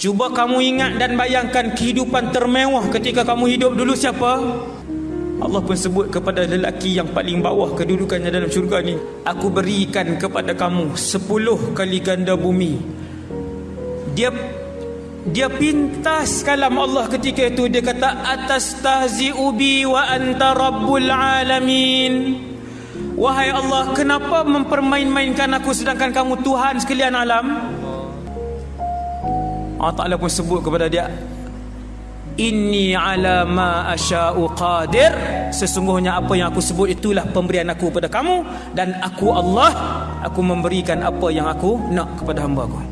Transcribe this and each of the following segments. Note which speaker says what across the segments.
Speaker 1: Cuba kamu ingat dan bayangkan kehidupan termewah ketika kamu hidup dulu siapa? Allah pun sebut kepada lelaki yang paling bawah kedudukannya dalam syurga ni. Aku berikan kepada kamu sepuluh kali ganda bumi. Dia dia pintas kalam Allah ketika itu dia kata atas tahzi ubi wa anta rabbul alamin. Wahai Allah, kenapa mempermain-mainkan aku sedangkan kamu Tuhan sekalian alam? Allah Ta'ala pun sebut kepada dia Inni ala ma asya'u qadir. Sesungguhnya apa yang aku sebut itulah pemberian aku kepada kamu Dan aku Allah Aku memberikan apa yang aku nak kepada hamba aku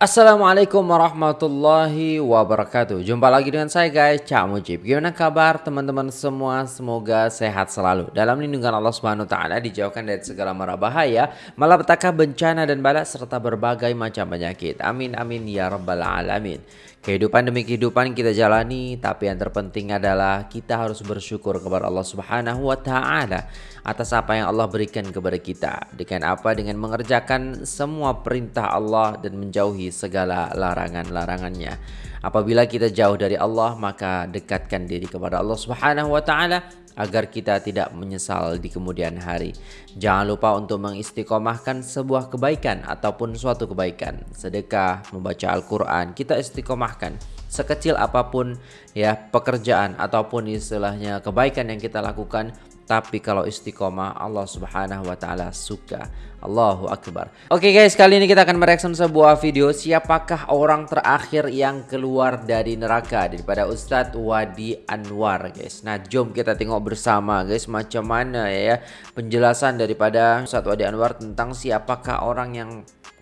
Speaker 2: Assalamualaikum warahmatullahi wabarakatuh. Jumpa lagi dengan saya guys. Cak Mujib. Gimana kabar teman-teman semua? Semoga sehat selalu. Dalam lindungan Allah Subhanahu Taala Dijauhkan dari segala mara bahaya Malapetaka bencana dan bala Serta berbagai macam penyakit. Amin amin ya rabbal alamin Kehidupan demi kehidupan kita jalani, tapi yang terpenting adalah kita harus bersyukur kepada Allah Subhanahu wa taala atas apa yang Allah berikan kepada kita. Dengan apa? Dengan mengerjakan semua perintah Allah dan menjauhi segala larangan-larangannya. Apabila kita jauh dari Allah, maka dekatkan diri kepada Allah Subhanahu wa taala agar kita tidak menyesal di kemudian hari. Jangan lupa untuk mengistiqomahkan sebuah kebaikan ataupun suatu kebaikan. Sedekah, membaca Al-Quran, kita istiqomahkan. Sekecil apapun ya pekerjaan ataupun istilahnya kebaikan yang kita lakukan tapi kalau istiqomah Allah Subhanahu wa taala suka. Allahu akbar. Oke okay guys, kali ini kita akan mereaction sebuah video siapakah orang terakhir yang keluar dari neraka daripada Ustadz Wadi Anwar guys. Nah, jom kita tengok bersama guys macam mana ya penjelasan daripada Ustadz Wadi Anwar tentang siapakah orang yang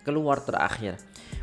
Speaker 2: keluar terakhir.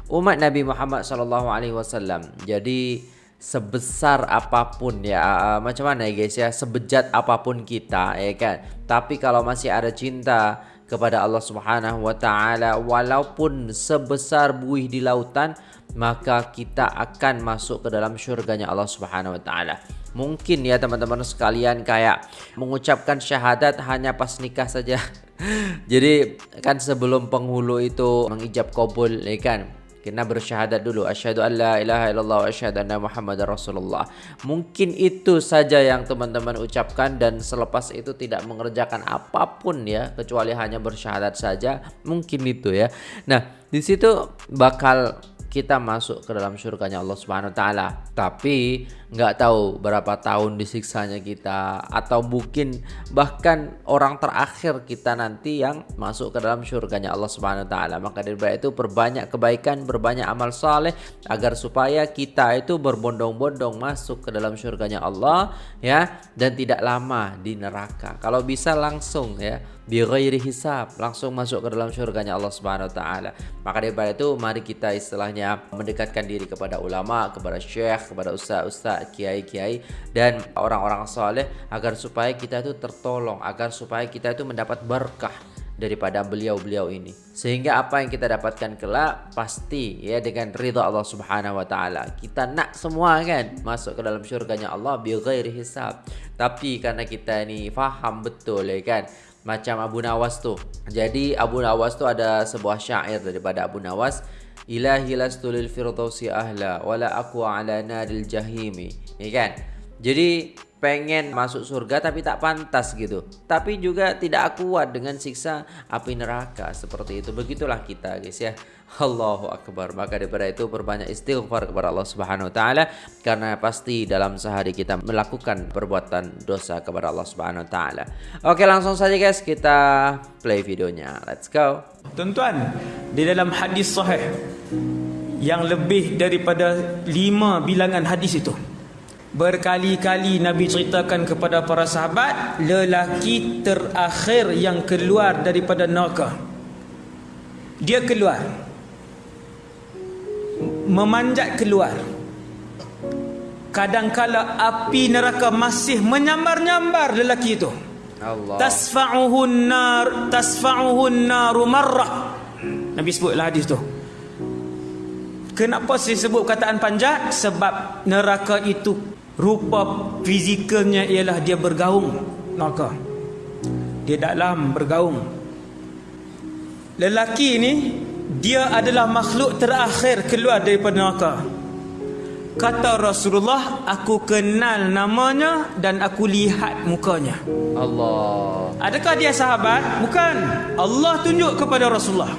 Speaker 2: Umat Nabi Muhammad wasallam. Jadi sebesar apa pun ya. Uh, macam mana ya guys ya? Sebejat apa pun kita ya kan? Tapi kalau masih ada cinta kepada Allah Subhanahu wa taala walaupun sebesar buih di lautan maka kita akan masuk ke dalam syurganya Allah Subhanahu wa taala. Mungkin ya teman-teman sekalian kayak mengucapkan syahadat hanya pas nikah saja. Jadi kan sebelum penghulu itu mengijab kabul ya kan kena bersyahadat dulu. Asyhadu alla ilaha illallah wa asyhadu anna muhammadar rasulullah. Mungkin itu saja yang teman-teman ucapkan dan selepas itu tidak mengerjakan apapun ya kecuali hanya bersyahadat saja. Mungkin itu ya. Nah di situ bakal kita masuk ke dalam surganya Allah Subhanahu wa taala. Tapi nggak tahu berapa tahun disiksanya kita atau mungkin bahkan orang terakhir kita nanti yang masuk ke dalam surganya Allah Subhanahu wa taala. Maka dari itu berbanyak kebaikan, berbanyak amal saleh agar supaya kita itu berbondong-bondong masuk ke dalam surganya Allah ya dan tidak lama di neraka. Kalau bisa langsung ya bi ghairi hisab langsung masuk ke dalam surganya Allah Subhanahu wa taala. Maka daripada itu mari kita istilahnya mendekatkan diri kepada ulama, kepada syekh, kepada ustaz-ustaz, kiai-kiai dan orang-orang saleh agar supaya kita itu tertolong, agar supaya kita itu mendapat berkah daripada beliau-beliau ini. Sehingga apa yang kita dapatkan kelak pasti ya dengan ridha Allah Subhanahu wa taala. Kita nak semua kan masuk ke dalam syurganya Allah bi ghairi hisab. Tapi karena kita ini faham betul ya kan macam Abu Nawas tu. Jadi Abu Nawas tu ada sebuah syair daripada Abu Nawas Ilahi lastu lil firdausi ahla wala aku ala naril jahimi. Ya kan? Jadi pengen masuk surga tapi tak pantas gitu. Tapi juga tidak kuat dengan siksa api neraka seperti itu. Begitulah kita guys ya. Allahu akbar. Maka daripada itu perbanyak istighfar kepada Allah Subhanahu wa taala karena pasti dalam sehari kita melakukan perbuatan dosa kepada Allah Subhanahu wa taala. Oke, langsung saja guys kita play videonya. Let's go.
Speaker 1: Tuan-tuan, di dalam hadis sahih yang lebih daripada lima bilangan hadis itu berkali-kali Nabi ceritakan kepada para sahabat lelaki terakhir yang keluar daripada neraka. Dia keluar. Memanjat keluar. Kadangkala api neraka masih menyambar-nyambar lelaki itu. Allah. Tasfa'uhu nar tasfa'uhu nar marrah. Nabi sebutlah hadis tu. Kenapa saya sebut kataan panjat? Sebab neraka itu rupa fizikalnya ialah dia bergaung. Neraka. Dia dalam bergaung. Lelaki ini dia adalah makhluk terakhir keluar daripada neraka. Kata Rasulullah aku kenal namanya dan aku lihat mukanya.
Speaker 2: Allah.
Speaker 1: Adakah dia sahabat? Bukan. Allah tunjuk kepada Rasulullah.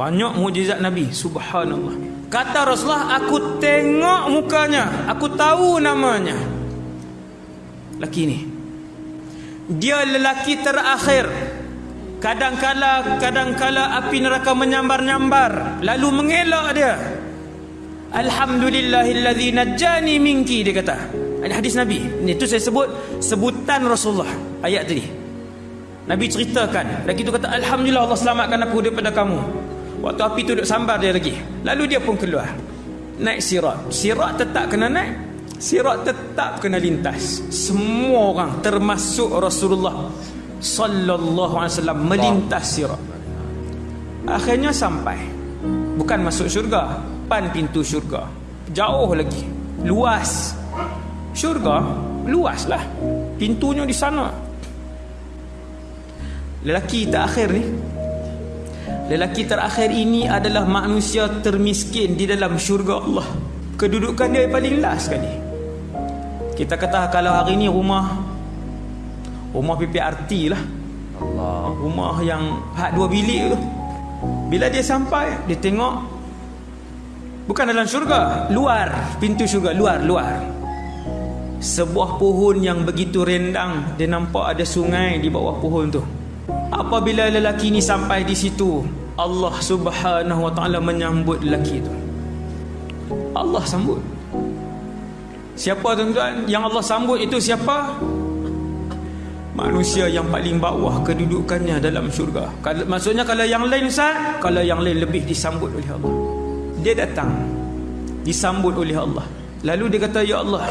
Speaker 1: Banyak mukjizat Nabi. Subhanallah kata Rasulullah aku tengok mukanya aku tahu namanya laki ni dia lelaki terakhir kadang-kala kadang-kala api neraka menyambar-nyambar lalu mengelak dia Alhamdulillahillazi najjani minki dia kata. Ini hadis Nabi. Ini tu saya sebut sebutan Rasulullah ayat tadi. Nabi ceritakan, lagi tu kata alhamdulillah Allah selamatkan aku daripada kamu. Waktu api tu duduk sambar dia lagi. Lalu dia pun keluar. Naik sirat. Sirat tetap kena naik. Sirat tetap kena lintas. Semua orang termasuk Rasulullah sallallahu alaihi wasallam melintas sirat. Akhirnya sampai. Bukan masuk syurga, depan pintu syurga jauh lagi luas syurga luas lah pintunya di sana lelaki terakhir ni lelaki terakhir ini adalah manusia termiskin di dalam syurga Allah kedudukan dia paling last sekali kita kata kalau hari ni rumah rumah PPRT lah Allah. rumah yang hak dua bilik tu bila dia sampai dia tengok Bukan dalam syurga, luar pintu syurga, luar, luar. Sebuah pohon yang begitu rendang, dia nampak ada sungai di bawah pohon tu. Apabila lelaki ni sampai di situ, Allah Subhanahu Wa Taala menyambut lelaki tu. Allah sambut. Siapa tuan-tuan yang Allah sambut itu siapa? Manusia yang paling bawah kedudukannya dalam syurga. Maksudnya kalau yang lain Ustaz, kalau yang lain lebih disambut oleh Allah dia datang disambut oleh Allah lalu dia kata ya Allah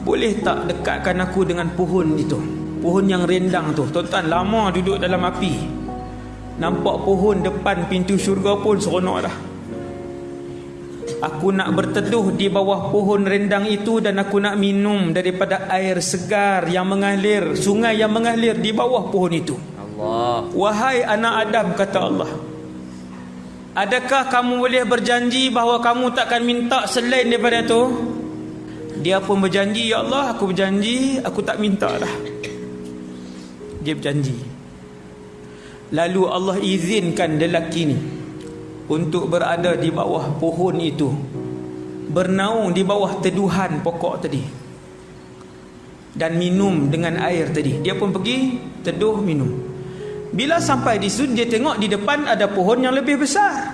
Speaker 1: boleh tak dekatkan aku dengan pohon itu pohon yang rendang tu tuan-tuan lama duduk dalam api nampak pohon depan pintu syurga pun seronok dah aku nak berteduh di bawah pohon rendang itu dan aku nak minum daripada air segar yang mengalir sungai yang mengalir di bawah pohon itu Allah wahai anak Adam kata Allah Adakah kamu boleh berjanji bahawa kamu takkan minta selain daripada itu? Dia pun berjanji, Ya Allah, aku berjanji, aku tak minta dah. Dia berjanji. Lalu Allah izinkan lelaki ni untuk berada di bawah pohon itu. Bernaung di bawah teduhan pokok tadi. Dan minum dengan air tadi. Dia pun pergi teduh minum. Bila sampai di situ dia tengok di depan ada pohon yang lebih besar.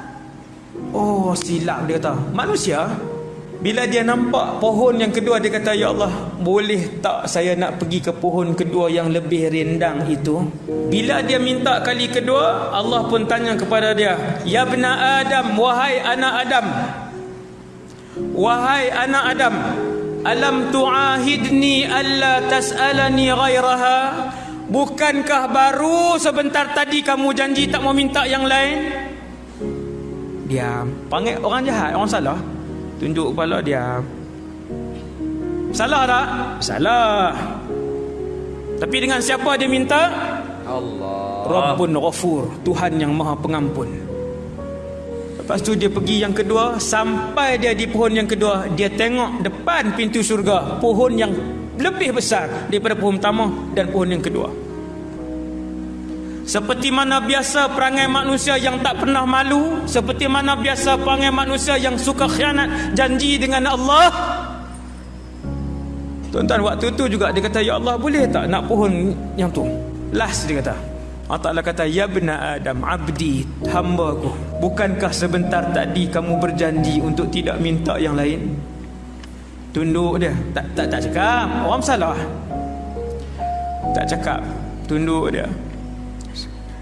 Speaker 1: Oh silap dia kata. Manusia bila dia nampak pohon yang kedua dia kata ya Allah boleh tak saya nak pergi ke pohon kedua yang lebih rendang itu. Bila dia minta kali kedua Allah pun tanya kepada dia ya bena Adam wahai anak Adam. Wahai anak Adam alam tu'ahidni alla tas'alani ghairaha Bukankah baru sebentar tadi kamu janji tak mau minta yang lain? Diam. Panggil orang jahat, orang salah. Tunjuk kepala diam. Salah tak? Salah. Tapi dengan siapa dia minta? Allah. Rabbun Ghafur, Tuhan yang Maha Pengampun. Lepas tu dia pergi yang kedua, sampai dia di pohon yang kedua, dia tengok depan pintu syurga, pohon yang lebih besar daripada pohon pertama dan pohon yang kedua. Seperti mana biasa perangai manusia yang tak pernah malu, seperti mana biasa perangai manusia yang suka khianat janji dengan Allah. Tuan-tuan waktu tu juga dia kata ya Allah boleh tak nak pohon yang tu? Last dia kata. Allah Ta'ala kata Ya bena Adam Abdi Hamba ku. Bukankah sebentar tadi Kamu berjanji Untuk tidak minta yang lain? Tunduk dia. Tak tak tak cakap. Orang salah Tak cakap. Tunduk dia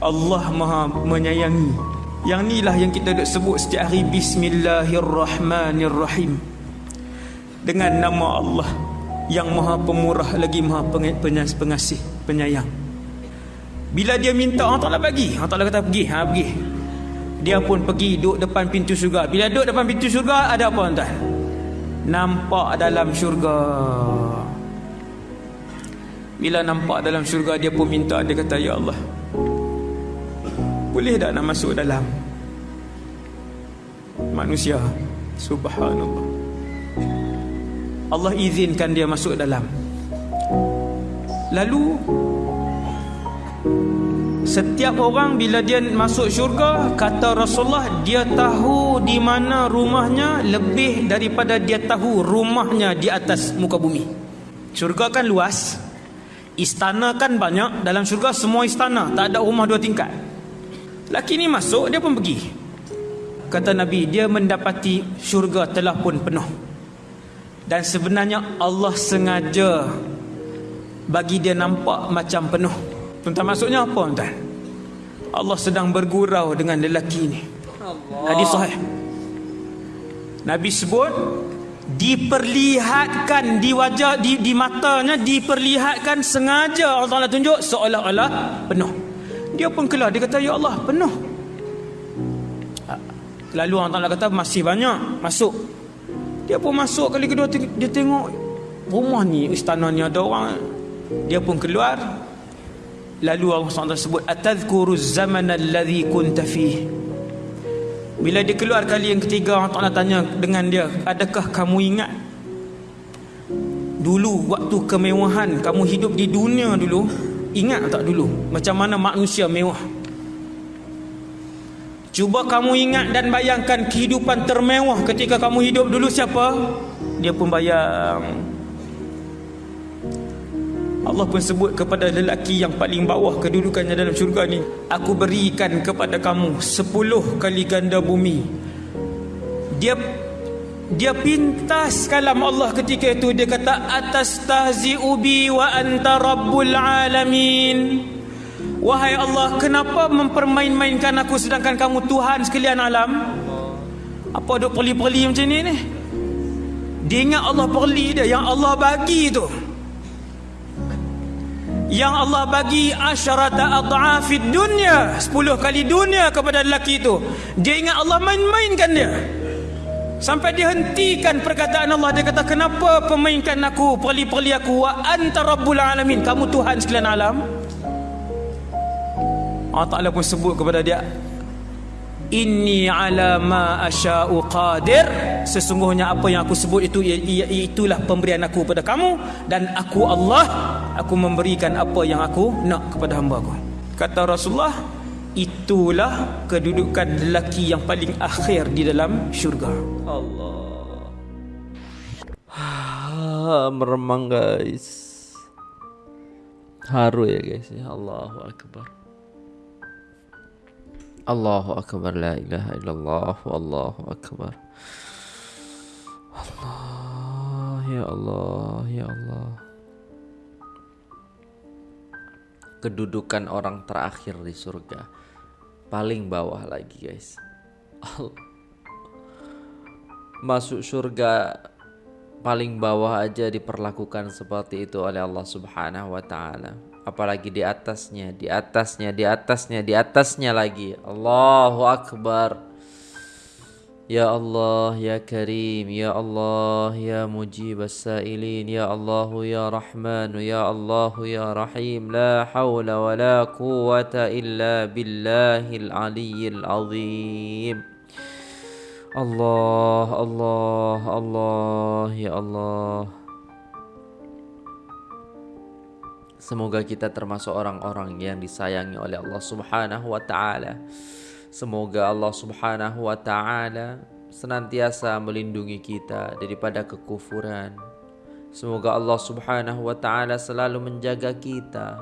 Speaker 1: Allah Maha menyayangi. Yang inilah yang kita duk sebut setiap hari Bismillahirrahmanirrahim. Dengan nama Allah Yang Maha Pemurah lagi Maha Pengasih Penyayang. Bila dia minta Allah Ta'ala bagi. Allah Ta'ala kata pergi. Ha, pergi. Dia pun pergi duduk depan pintu syurga. Bila duduk depan pintu syurga ada apa tuan nampak dalam syurga. Bila nampak dalam syurga dia pun minta. Dia kata ya Allah boleh tak nak masuk dalam manusia. Subhanallah. Allah izinkan dia masuk dalam. Lalu Setiap orang bila dia masuk syurga Kata Rasulullah Dia tahu di mana rumahnya Lebih daripada dia tahu rumahnya di atas muka bumi Syurga kan luas Istana kan banyak Dalam syurga semua istana Tak ada rumah dua tingkat Laki ni masuk dia pun pergi Kata Nabi dia mendapati syurga telah pun penuh Dan sebenarnya Allah sengaja Bagi dia nampak macam penuh Tuan-tuan maksudnya apa tuan? Allah sedang bergurau dengan lelaki ini. Hadis sahih. Nabi sebut diperlihatkan di wajah di, di matanya diperlihatkan sengaja Allah Taala tunjuk seolah-olah penuh. Dia pun keluar dia kata ya Allah penuh. Lalu Allah Taala kata masih banyak masuk. Dia pun masuk kali kedua dia tengok rumah ni istana ni ada orang. Dia pun keluar Lalu Allah SWT sebut Atadhkuru zaman alladhi kunta fih Bila dia keluar kali yang ketiga Allah Ta'ala tanya dengan dia Adakah kamu ingat Dulu waktu kemewahan Kamu hidup di dunia dulu Ingat tak dulu Macam mana manusia mewah? Cuba kamu ingat dan bayangkan Kehidupan termewah ketika kamu hidup dulu siapa? Dia pun bayang. Allah pun sebut kepada lelaki yang paling bawah kedudukannya dalam syurga ni Aku berikan kepada kamu sepuluh kali ganda bumi. Dia dia pintas kalam Allah ketika itu. Dia kata atas tahzi'u bi wa anta rabbul alamin. Wahai Allah kenapa mempermain-mainkan aku sedangkan kamu Tuhan sekalian alam? Apa duk perli-perli macam ni ni? Dia ingat Allah perli dia. Yang Allah bagi tu. Yang Allah bagi asyarata adhafid dunia. 10 kali dunia kepada lelaki itu dia ingat Allah main-mainkan dia sampai dia hentikan perkataan Allah. Dia kata kenapa pemainkan aku perli-perli aku? Wa anta rabbul alamin. Kamu Tuhan sekalian alam. Allah Ta'ala pun sebut kepada dia Inni ala ma asya'u qadir. Sesungguhnya apa yang aku sebut itu Itulah pemberian aku kepada kamu. Dan aku Allah Aku memberikan apa yang aku nak kepada hamba aku. Kata Rasulullah Itulah kedudukan lelaki yang paling akhir di dalam syurga. Allah.
Speaker 2: Meremang guys. Haru ya guys ya. Allahu Akbar. Allahu Akbar La ilaha illallah Wallahu Akbar. Allah Ya Allah Ya Allah. Kedudukan orang terakhir di surga Paling bawah lagi guys Masuk surga Paling bawah aja diperlakukan seperti itu oleh Allah subhanahu wa ta'ala apalagi di atasnya, di atasnya, di atasnya, di atasnya lagi. Allahu Akbar. Ya Allah, Ya Karim, Ya Allah, Ya Mujib As-Sa'ilin, Ya Allah, Ya Rahman, Ya Allah, Ya Rahim, La hawla wa la quwata illa billahil aliyyil azim. Allah, Allah, Allah, Ya Allah. Semoga kita termasuk orang-orang yang disayangi oleh Allah Subhanahu wa taala. Semoga Allah Subhanahu wa taala senantiasa melindungi kita daripada kekufuran. Semoga Allah Subhanahu wa taala selalu menjaga kita.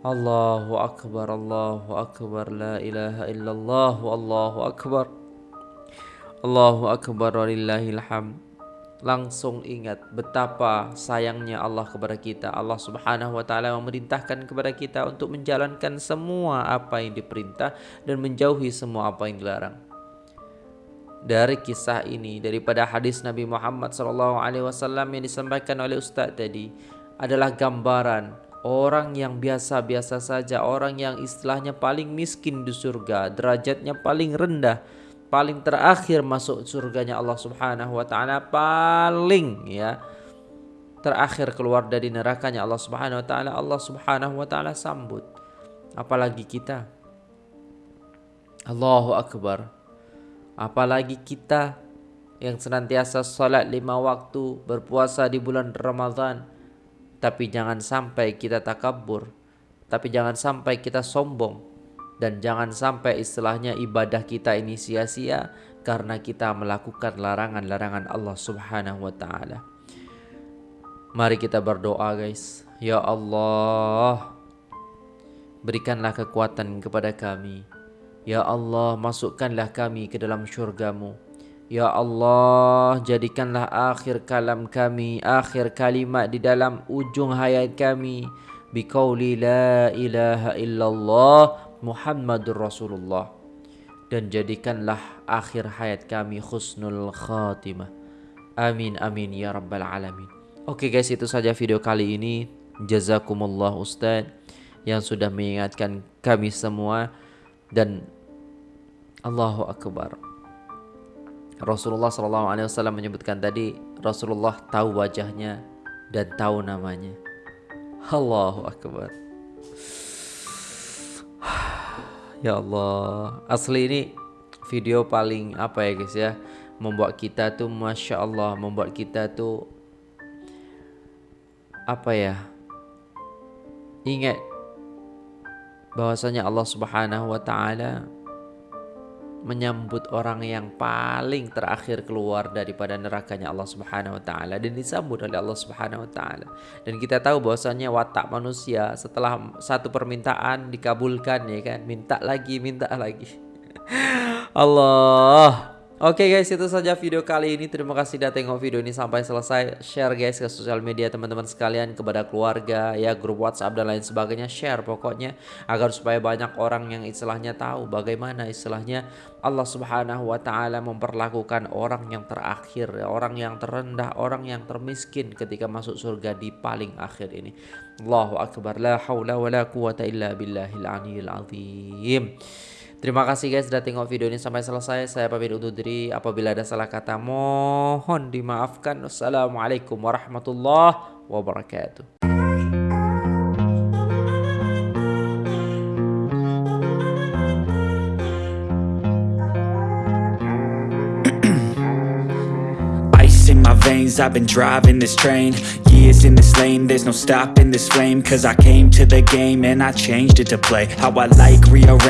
Speaker 2: Allahu akbar Allahu akbar la ilaha illallah wallahu akbar. Allahu akbar walillahil hamd langsung ingat betapa sayangnya Allah kepada kita. Allah Subhanahu wa taala memerintahkan kepada kita untuk menjalankan semua apa yang diperintah dan menjauhi semua apa yang dilarang. Dari kisah ini daripada hadis Nabi Muhammad sallallahu alaihi wasallam yang disampaikan oleh ustaz tadi adalah gambaran orang yang biasa-biasa saja, orang yang istilahnya paling miskin di surga, derajatnya paling rendah paling terakhir masuk surganya Allah Subhanahu wa taala paling ya terakhir keluar dari nerakanya Allah Subhanahu wa taala Allah Subhanahu wa taala sambut apalagi kita Allahu akbar Apalagi kita yang senantiasa salat lima waktu, berpuasa di bulan Ramadan. Tapi jangan sampai kita takabur. Tapi jangan sampai kita sombong. Dan jangan sampai istilahnya ibadah kita ini sia-sia karena kita melakukan larangan-larangan Allah Subhanahu wa taala. Mari kita berdoa guys. Ya Allah, berikanlah kekuatan kepada kami. Ya Allah, masukkanlah kami ke dalam syurgamu. Ya Allah, jadikanlah akhir kalam kami, akhir kalimat di dalam ujung hayat kami. Biqauli la ilaha illallah Muhammadur Rasulullah. Dan jadikanlah akhir hayat kami khusnul khatimah. Amin, amin, ya Rabbal Alamin. Oke guys, itu saja video kali ini. Jazakumullah Ustaz yang sudah mengingatkan kami semua. Dan Allahu Akbar. Rasulullah sallallahu alaihi wasallam menyebutkan tadi Rasulullah tahu wajahnya dan tahu namanya. Allahu akbar. Ya Allah, asli ini video paling apa ya guys ya? Membuat kita tuh masya Allah, membuat kita tuh apa ya? Ingat bahwasanya Allah Subhanahu wa taala menyambut orang yang paling terakhir keluar daripada nerakanya Allah Subhanahu wa taala dan disambut oleh Allah Subhanahu wa taala. Dan kita tahu bahwasanya watak manusia setelah satu permintaan dikabulkan ya kan, minta lagi, minta lagi. Allah Oke okay guys itu saja video kali ini. Terima kasih sudah tengok video ini sampai selesai. Share guys ke sosial media teman-teman sekalian Kepada keluarga ya grup whatsapp dan lain sebagainya. Share pokoknya Agar supaya banyak orang yang istilahnya tahu Bagaimana istilahnya Allah subhanahu wa ta'ala memperlakukan orang yang terakhir Orang yang terendah Orang yang termiskin ketika masuk surga di paling akhir ini. Allahu Akbar. La hawla wa la quwata illa billahil aniyil azim Terima kasih guys sudah tengok video ini sampai selesai. Saya pamit undur diri. Apabila ada salah kata mohon dimaafkan. Wassalamualaikum warahmatullahi wabarakatuh.
Speaker 3: I've been driving this train Years in this lane There's no stopping this flame Cause I came to the game And I changed it to play How I like rearrange